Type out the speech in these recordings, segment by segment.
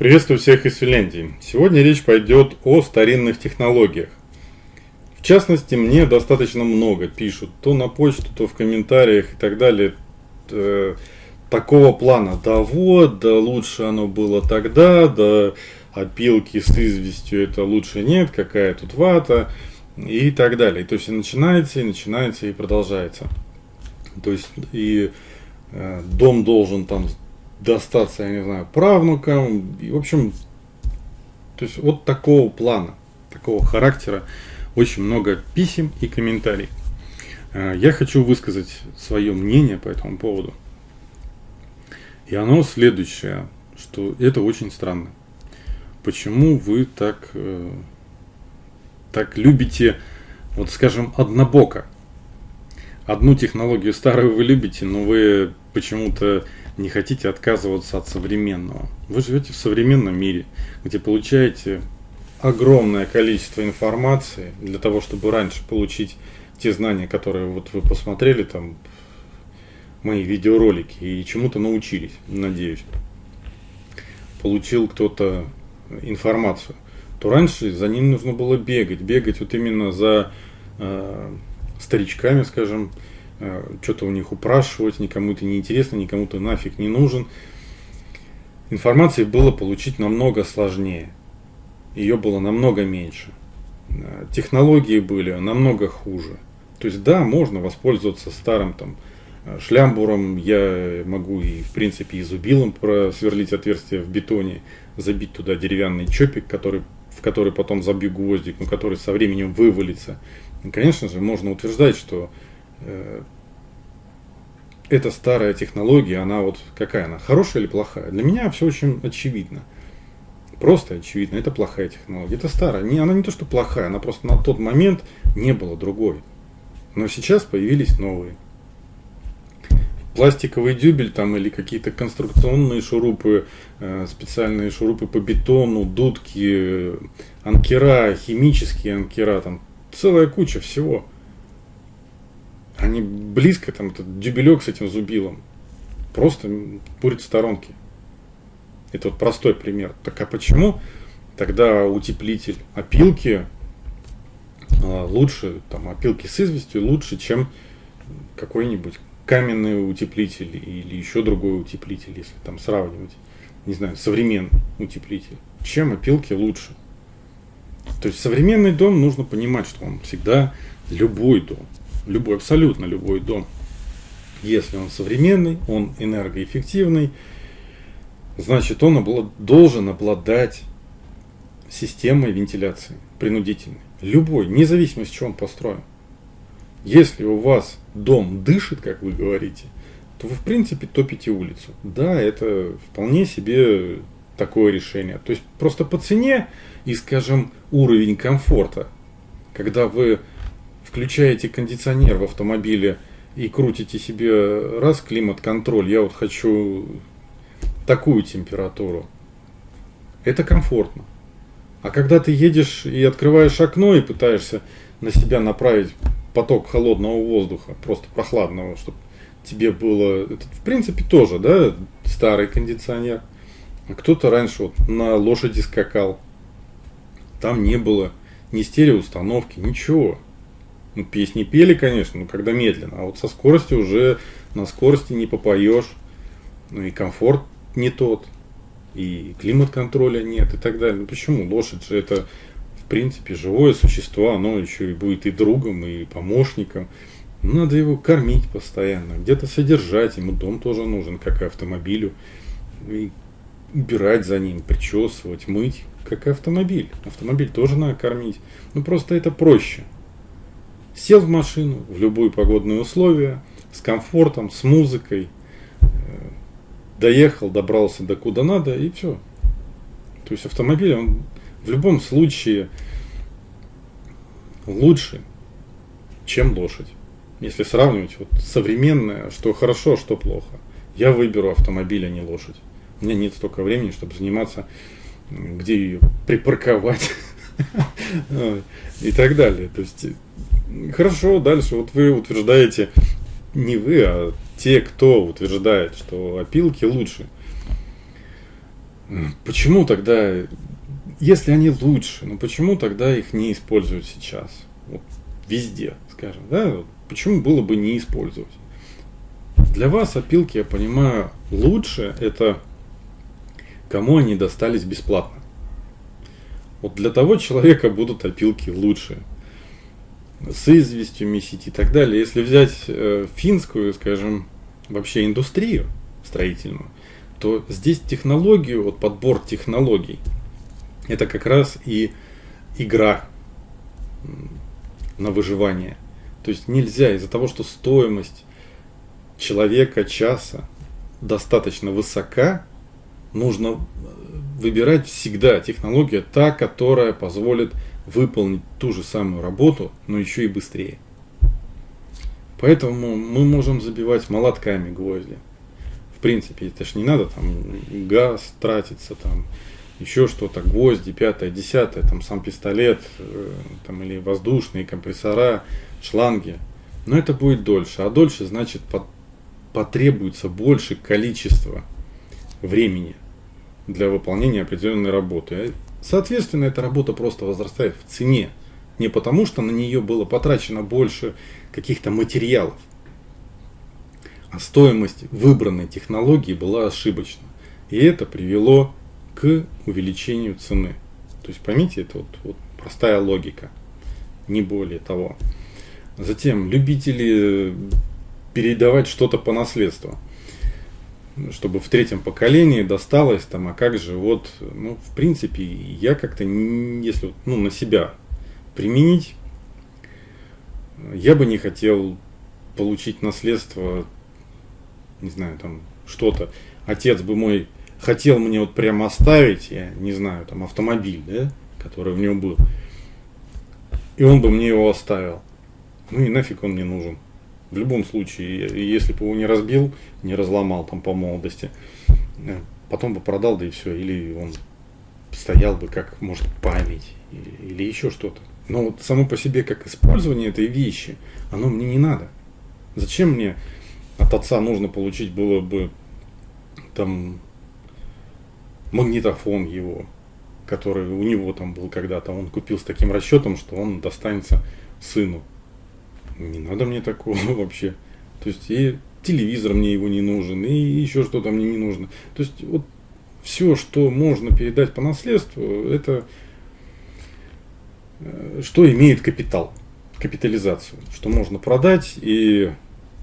Приветствую всех из Финляндии. Сегодня речь пойдет о старинных технологиях. В частности, мне достаточно много пишут, то на почту, то в комментариях и так далее, э, такого плана. Да вот, да лучше оно было тогда, да опилки с известью это лучше нет, какая тут вата и так далее. То есть и начинается, и начинается, и продолжается. То есть и э, дом должен там достаться, я не знаю, правнукам. И, в общем, то есть вот такого плана, такого характера очень много писем и комментариев. Э, я хочу высказать свое мнение по этому поводу. И оно следующее, что это очень странно. Почему вы так, э, так любите, вот скажем, однобоко? Одну технологию старую вы любите, но вы почему-то не хотите отказываться от современного. Вы живете в современном мире, где получаете огромное количество информации для того, чтобы раньше получить те знания, которые вот вы посмотрели там мои видеоролики и чему-то научились, надеюсь. Получил кто-то информацию, то раньше за ним нужно было бегать, бегать вот именно за э, старичками, скажем, что-то у них упрашивать, никому это не интересно, никому то нафиг не нужен. Информации было получить намного сложнее. Ее было намного меньше. Э, технологии были намного хуже. То есть да, можно воспользоваться старым там э, шлямбуром, я могу и в принципе и зубилом просверлить отверстие в бетоне, забить туда деревянный чопик, который, в который потом забью гвоздик, но который со временем вывалится. И, конечно же, можно утверждать, что Э, эта старая технология, она вот какая она, хорошая или плохая? Для меня все очень очевидно. Просто очевидно, это плохая технология. Это старая. Не, она не то, что плохая, она просто на тот момент не было другой. Но сейчас появились новые. Пластиковый дюбель там или какие-то конструкционные шурупы, э, специальные шурупы по бетону, дудки, анкера, химические анкера, там целая куча всего они близко, там, этот дюбелек с этим зубилом, просто курит в сторонке. Это вот простой пример. Так а почему тогда утеплитель опилки а, лучше, там, опилки с известью лучше, чем какой-нибудь каменный утеплитель или еще другой утеплитель, если там сравнивать, не знаю, современный утеплитель. Чем опилки лучше? То есть современный дом нужно понимать, что он всегда любой дом любой, абсолютно любой дом, если он современный, он энергоэффективный, значит он облад, должен обладать системой вентиляции принудительной. Любой, независимо с чего он построен. Если у вас дом дышит, как вы говорите, то вы в принципе топите улицу. Да, это вполне себе такое решение. То есть просто по цене и, скажем, уровень комфорта, когда вы включаете кондиционер в автомобиле и крутите себе раз климат-контроль, я вот хочу такую температуру, это комфортно. А когда ты едешь и открываешь окно и пытаешься на себя направить поток холодного воздуха, просто прохладного, чтобы тебе было, это в принципе тоже, да, старый кондиционер. А кто-то раньше вот на лошади скакал, там не было ни стереоустановки, ничего. Ну, песни пели, конечно, но когда медленно. А вот со скоростью уже на скорости не попоешь. Ну и комфорт не тот. И климат-контроля нет и так далее. Ну почему? Лошадь же это в принципе живое существо, оно еще и будет и другом, и помощником. Надо его кормить постоянно, где-то содержать, ему дом тоже нужен, как и автомобилю. И убирать за ним, причесывать, мыть, как и автомобиль. Автомобиль тоже надо кормить. Ну просто это проще. Сел в машину в любые погодные условия, с комфортом, с музыкой, э, доехал, добрался до куда надо и все. То есть автомобиль, он в любом случае лучше, чем лошадь. Если сравнивать вот современное, что хорошо, что плохо. Я выберу автомобиль, а не лошадь. У меня нет столько времени, чтобы заниматься, где ее припарковать и так далее. То есть Хорошо, дальше. Вот вы утверждаете, не вы, а те, кто утверждает, что опилки лучше. Почему тогда, если они лучше, ну почему тогда их не используют сейчас? Вот везде, скажем, да? Почему было бы не использовать? Для вас опилки, я понимаю, лучше это кому они достались бесплатно. Вот для того человека будут опилки лучше. С известью месить и так далее. Если взять э, финскую, скажем, вообще индустрию строительную, то здесь технологию, вот подбор технологий, это как раз и игра на выживание. То есть нельзя из-за того, что стоимость человека часа достаточно высока, нужно э, выбирать всегда технология та, которая позволит выполнить ту же самую работу, но еще и быстрее. Поэтому мы можем забивать молотками гвозди. В принципе, это ж не надо там газ тратиться, там еще что-то, гвозди, пятое, десятое, там сам пистолет, э, там или воздушные компрессора, шланги. Но это будет дольше, а дольше значит потребуется больше количества времени для выполнения определенной работы. Соответственно, эта работа просто возрастает в цене. Не потому, что на нее было потрачено больше каких-то материалов, а стоимость выбранной технологии была ошибочна. И это привело к увеличению цены. То есть поймите, это вот, вот простая логика, не более того. Затем любители передавать что-то по наследству чтобы в третьем поколении досталось там, а как же вот, ну, в принципе, я как-то, если ну, на себя применить, я бы не хотел получить наследство, не знаю, там, что-то. Отец бы мой хотел мне вот прямо оставить, я не знаю, там, автомобиль, да, который в нем был. И он бы мне его оставил. Ну и нафиг он мне нужен. В любом случае, если бы его не разбил, не разломал там по молодости, э, потом бы продал, да и все. Или он стоял бы как, может, память или, или еще что-то. Но вот само по себе, как использование этой вещи, оно мне не надо. Зачем мне от отца нужно получить было бы там магнитофон его, который у него там был когда-то, он купил с таким расчетом, что он достанется сыну не надо мне такого вообще. То есть и телевизор мне его не нужен, и еще что-то мне не нужно. То есть вот все, что можно передать по наследству, это э, что имеет капитал, капитализацию, что можно продать и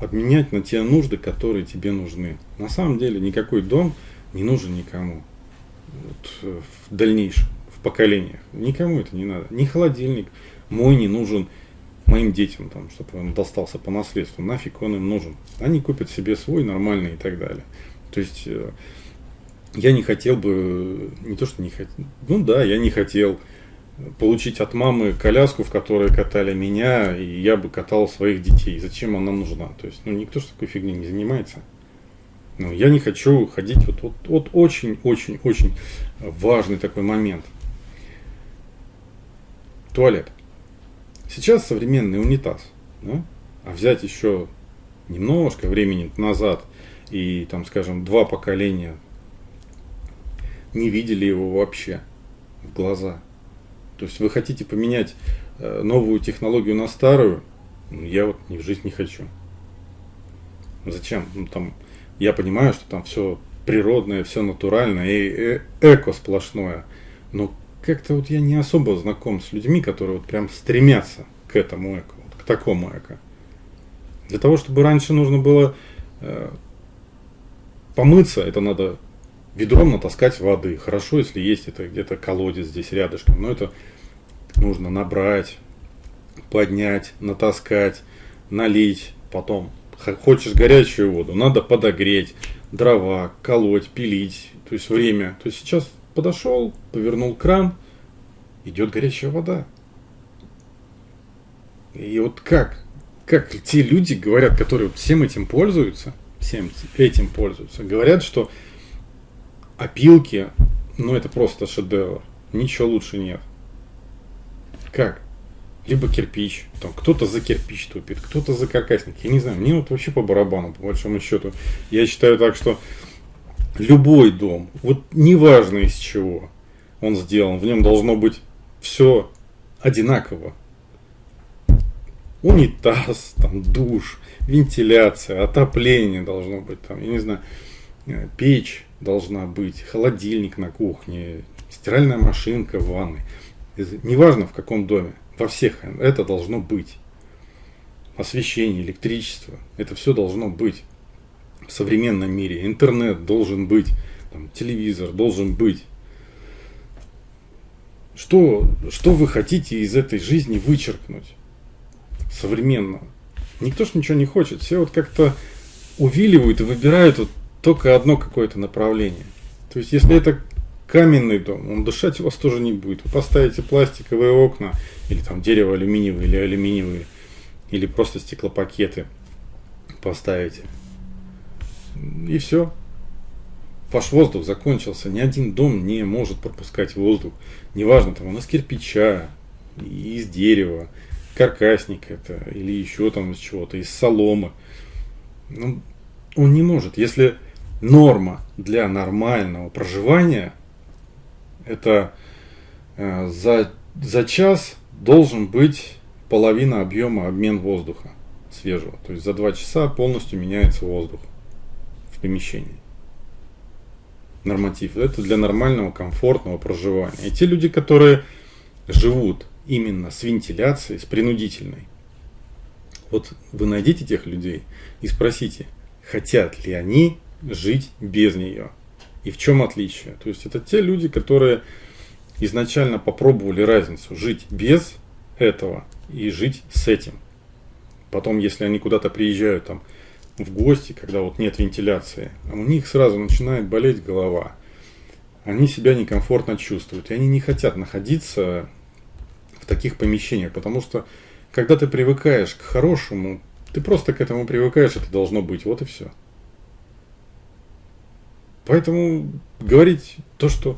обменять на те нужды, которые тебе нужны. На самом деле никакой дом не нужен никому вот, э, в дальнейшем, в поколениях. Никому это не надо. Ни холодильник мой не нужен моим детям, там, чтобы он достался по наследству, нафиг он им нужен. Они купят себе свой нормальный и так далее. То есть э, я не хотел бы, не то что не хотел, ну да, я не хотел получить от мамы коляску, в которой катали меня, и я бы катал своих детей. Зачем она нужна? То есть, ну, никто же такой фигней не занимается. Ну, я не хочу ходить, вот, вот, вот очень-очень-очень важный такой момент. Туалет. Сейчас современный унитаз, да? а взять еще немножко времени назад и там, скажем, два поколения не видели его вообще в глаза. То есть вы хотите поменять э, новую технологию на старую, ну, я вот ни в жизнь не хочу. Зачем? Ну, там, я понимаю, что там все природное, все натуральное и э, эко сплошное. Но как-то вот я не особо знаком с людьми, которые вот прям стремятся к этому эко, вот, к такому эко. Для того, чтобы раньше нужно было э, помыться, это надо ведром натаскать воды. Хорошо, если есть это где-то колодец здесь рядышком, но это нужно набрать, поднять, натаскать, налить, потом хочешь горячую воду, надо подогреть, дрова, колоть, пилить, то есть время. То есть сейчас подошел, повернул кран, идет горячая вода. И вот как, как те люди говорят, которые всем этим пользуются, всем этим пользуются, говорят, что опилки, ну это просто шедевр, ничего лучше нет. Как? Либо кирпич, там кто-то за кирпич тупит, кто-то за каркасник, я не знаю, мне вот вообще по барабану, по большому счету. Я считаю так, что любой дом, вот неважно из чего он сделан, в нем должно быть все одинаково. Унитаз, там, душ, вентиляция, отопление должно быть, там, я не знаю, э, печь должна быть, холодильник на кухне, стиральная машинка в ванной. Неважно в каком доме, во всех это должно быть. Освещение, электричество, это все должно быть в современном мире. Интернет должен быть, там, телевизор должен быть. Что, что вы хотите из этой жизни вычеркнуть современного? Никто ж ничего не хочет. Все вот как-то увиливают и выбирают вот только одно какое-то направление. То есть, если это каменный дом, он дышать у вас тоже не будет. Вы поставите пластиковые окна, или там дерево алюминиевые, или алюминиевые, или просто стеклопакеты поставите. И все. Ваш воздух закончился. Ни один дом не может пропускать воздух. Неважно, там он из кирпича, из дерева, каркасник это, или еще там из чего-то, из соломы. Ну, он не может. Если норма для нормального проживания, это э, за, за час должен быть половина объема обмен воздуха свежего. То есть за два часа полностью меняется воздух помещении. Норматив. Это для нормального, комфортного проживания. И те люди, которые живут именно с вентиляцией, с принудительной, вот вы найдите тех людей и спросите, хотят ли они жить без нее. И в чем отличие? То есть это те люди, которые изначально попробовали разницу жить без этого и жить с этим. Потом, если они куда-то приезжают там в гости, когда вот нет вентиляции, у них сразу начинает болеть голова. Они себя некомфортно чувствуют, и они не хотят находиться в таких помещениях, потому что когда ты привыкаешь к хорошему, ты просто к этому привыкаешь, это должно быть, вот и все. Поэтому говорить то, что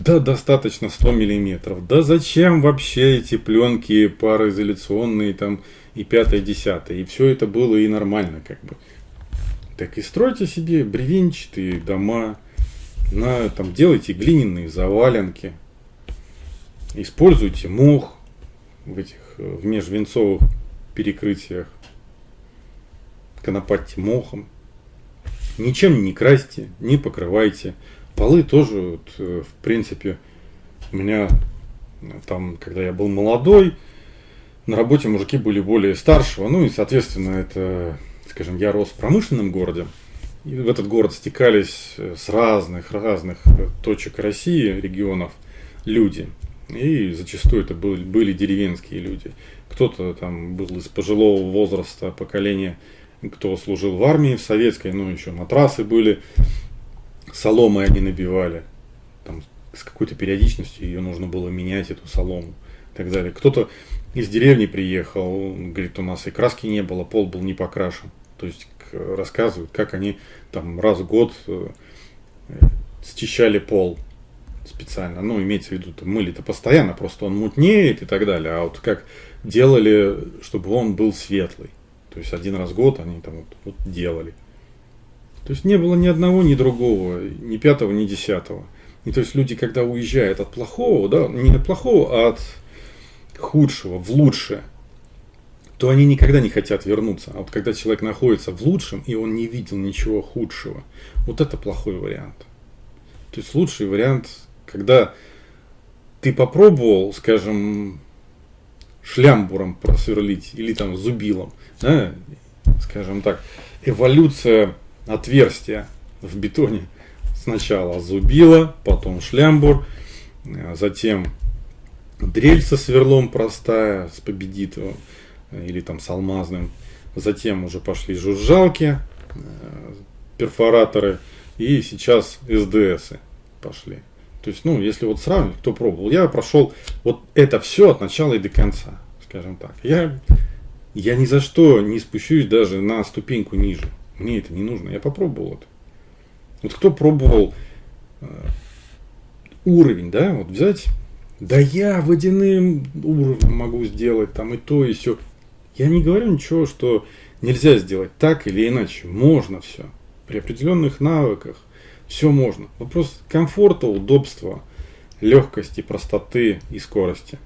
да, достаточно 100 миллиметров. Да зачем вообще эти пленки пароизоляционные там и пятое, десятое. И все это было и нормально как бы. Так и стройте себе бревенчатые дома, на, там, делайте глиняные заваленки, используйте мох в этих в межвенцовых перекрытиях, конопатьте мохом. Ничем не красьте, не покрывайте. Полы тоже, вот, э, в принципе, у меня э, там, когда я был молодой, на работе мужики были более старшего, ну и, соответственно, это, скажем, я рос в промышленном городе, и в этот город стекались э, с разных, разных точек России, регионов, люди. И зачастую это были, были деревенские люди. Кто-то там был из пожилого возраста, поколения кто служил в армии, в советской, ну, еще матрасы были, соломой они набивали, там, с какой-то периодичностью ее нужно было менять, эту солому и так далее. Кто-то из деревни приехал, говорит, у нас и краски не было, пол был не покрашен. То есть рассказывают, как они там раз в год э, счищали пол специально. Ну, имеется в виду, мыли-то постоянно, просто он мутнеет и так далее. А вот как делали, чтобы он был светлый. То есть один раз в год они там вот, вот делали. То есть не было ни одного, ни другого, ни пятого, ни десятого. И то есть люди, когда уезжают от плохого, да, не от плохого, а от худшего в лучшее, то они никогда не хотят вернуться. А вот когда человек находится в лучшем, и он не видел ничего худшего, вот это плохой вариант. То есть лучший вариант, когда ты попробовал, скажем, шлямбуром просверлить или там зубилом, да, скажем так, эволюция отверстия в бетоне. Сначала зубило, потом шлямбур, э, затем дрель со сверлом простая, с победитовым э, или там с алмазным. Затем уже пошли жужжалки, э, перфораторы и сейчас СДС пошли. То есть, ну, если вот сравнивать, кто пробовал, я прошел вот это все от начала и до конца, скажем так. Я, я ни за что не спущусь даже на ступеньку ниже. Мне это не нужно. Я попробовал это. Вот кто пробовал э, уровень, да, вот взять, да я водяным уровнем могу сделать там и то, и все. Я не говорю ничего, что нельзя сделать так или иначе. Можно все. При определенных навыках, Все можно. Вопрос комфорта, удобства, легкости, простоты и скорости.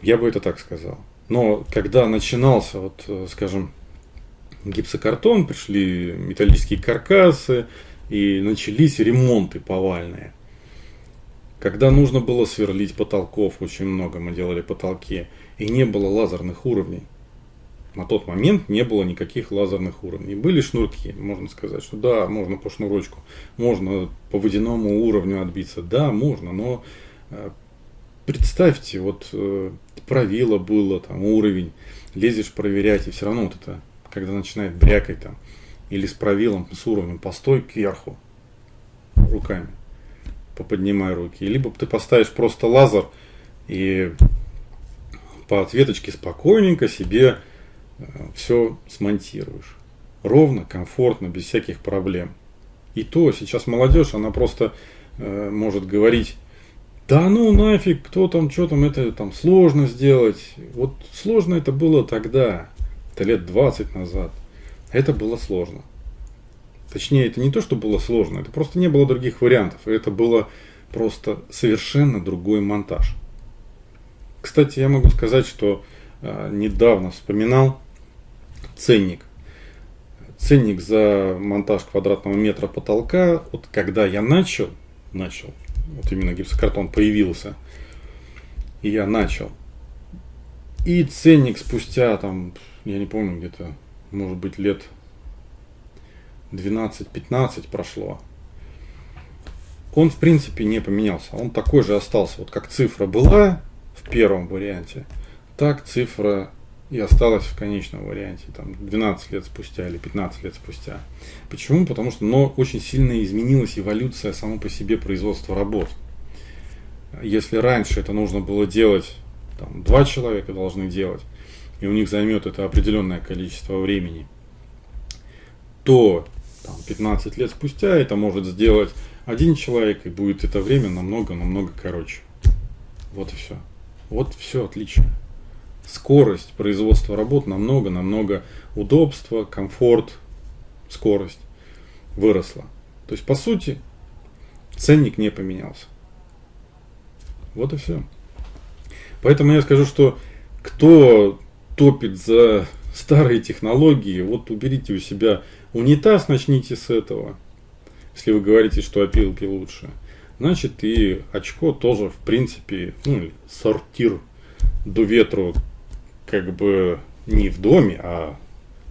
Я бы это так сказал. Но когда начинался, вот, э, скажем, гипсокартон, пришли металлические каркасы, и начались ремонты повальные. Когда нужно было сверлить потолков, очень много мы делали потолки, и не было лазерных уровней. На тот момент не было никаких лазерных уровней. Были шнурки, можно сказать, что да, можно по шнурочку, можно по водяному уровню отбиться, да, можно, но э, представьте, вот э, правило было, там уровень, лезешь проверять, и все равно вот это, когда начинает брякать там, или с правилом, с уровнем, постой кверху руками, поподнимай руки. Либо ты поставишь просто лазер и по ответочке спокойненько себе э, все смонтируешь. Ровно, комфортно, без всяких проблем. И то сейчас молодежь, она просто э, может говорить, да ну нафиг, кто там, что там, это там сложно сделать. Вот сложно это было тогда, это лет 20 назад. Это было сложно. Точнее, это не то, что было сложно, это просто не было других вариантов. Это было просто совершенно другой монтаж. Кстати, я могу сказать, что э, недавно вспоминал ценник. Ценник за монтаж квадратного метра потолка, вот когда я начал, начал, вот именно гипсокартон появился, и я начал. И ценник спустя там, я не помню, где-то, может быть, лет 12-15 прошло. Он, в принципе, не поменялся. Он такой же остался. Вот как цифра была в первом варианте, так цифра и осталась в конечном варианте, там, 12 лет спустя или 15 лет спустя. Почему? Потому что но очень сильно изменилась эволюция само по себе производства работ. Если раньше это нужно было делать, там, два человека должны делать, и у них займет это определенное количество времени, то там, 15 лет спустя это может сделать один человек, и будет это время намного-намного короче. Вот и все. Вот все отлично. Скорость производства работ намного-намного удобства, комфорт, скорость выросла. То есть, по сути, ценник не поменялся. Вот и все. Поэтому я скажу, что кто топит за старые технологии, вот уберите у себя унитаз, начните с этого. Если вы говорите, что опилки лучше. Значит и очко тоже в принципе, ну, сортир до ветру как бы не в доме, а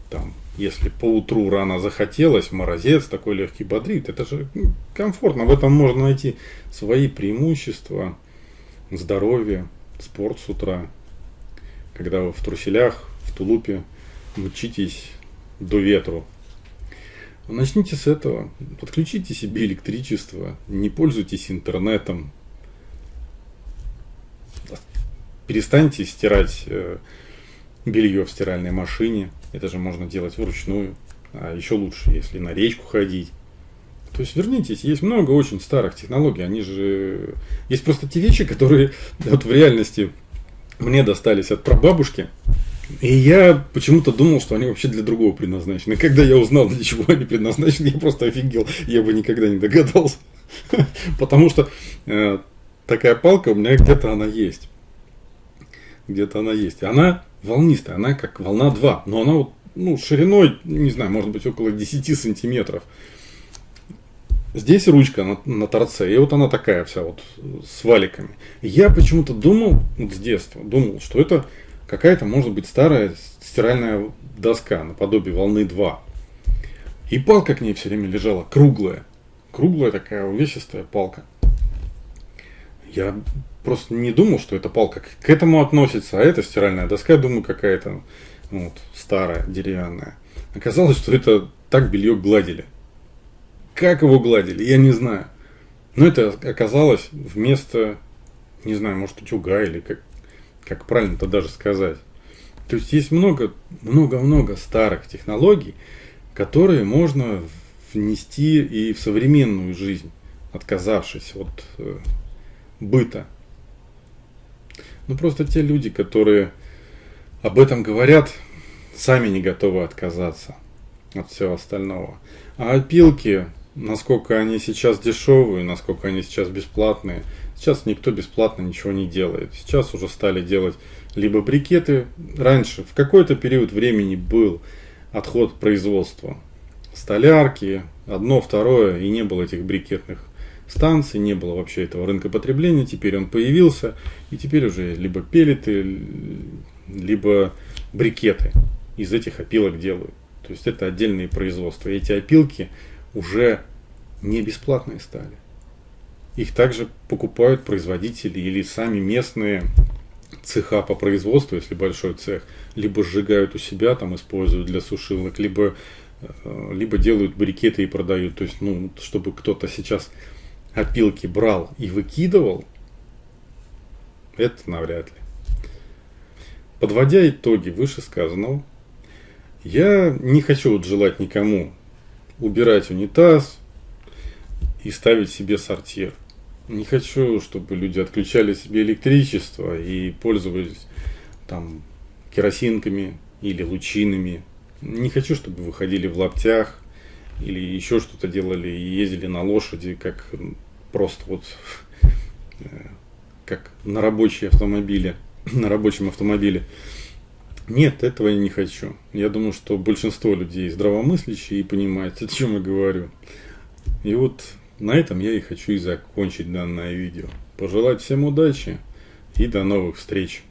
там, если по утру рано захотелось, морозец такой легкий бодрит, это же комфортно. В этом можно найти свои преимущества, здоровье, спорт с утра. Когда вы в труселях, в тулупе мчитесь до ветру. Начните с этого. Подключите себе электричество, не пользуйтесь интернетом. Перестаньте стирать э, белье в стиральной машине. Это же можно делать вручную. А еще лучше, если на речку ходить. То есть вернитесь, есть много очень старых технологий, они же... Есть просто те вещи, которые вот в реальности мне достались от прабабушки, и я почему-то думал, что они вообще для другого предназначены. Когда я узнал, для чего они предназначены, я просто офигел. Я бы никогда не догадался. Потому что э, такая палка у меня где-то она есть. Где-то она есть. Она волнистая, она как волна 2. Но она вот, ну, шириной, не знаю, может быть около 10 сантиметров. Здесь ручка на, на торце, и вот она такая вся вот с валиками. Я почему-то думал, вот с детства, думал, что это какая-то, может быть, старая стиральная доска наподобие волны 2. И палка к ней все время лежала, круглая. Круглая такая увесистая палка. Я просто не думал, что эта палка к этому относится, а это стиральная доска, думаю, какая-то ну, вот, старая, деревянная. Оказалось, что это так белье гладили. Как его гладили, я не знаю. Но это оказалось вместо, не знаю, может, утюга или как, как правильно-то даже сказать. То есть есть много, много-много старых технологий, которые можно внести и в современную жизнь, отказавшись от э, быта. Ну просто те люди, которые об этом говорят, сами не готовы отказаться. от всего остального. А опилки, насколько они сейчас дешевые, насколько они сейчас бесплатные, сейчас никто бесплатно ничего не делает. Сейчас уже стали делать либо брикеты. Раньше, в какой-то период времени был отход производства. Столярки, одно, второе, и не было этих брикетных станций, не было вообще этого рынка потребления, теперь он появился, и теперь уже либо пелеты, либо брикеты из этих опилок делают. То есть это отдельные производства. И эти опилки уже не бесплатные стали. Их также покупают производители или сами местные цеха по производству, если большой цех, либо сжигают у себя, там используют для сушилок, либо, э, либо делают брикеты и продают. То есть, ну, чтобы кто-то сейчас опилки брал и выкидывал, это навряд ли. Подводя итоги вышесказанного, я не хочу вот желать никому убирать унитаз и ставить себе сортир. Не хочу, чтобы люди отключали себе электричество и пользовались там керосинками или лучинами. Не хочу, чтобы выходили в лаптях или еще что-то делали и ездили на лошади, как просто вот э, как на рабочие автомобили, на рабочем автомобиле. Нет, этого я не хочу. Я думаю, что большинство людей здравомыслящие и понимают, о чем я говорю. И вот на этом я и хочу и закончить данное видео. Пожелать всем удачи и до новых встреч.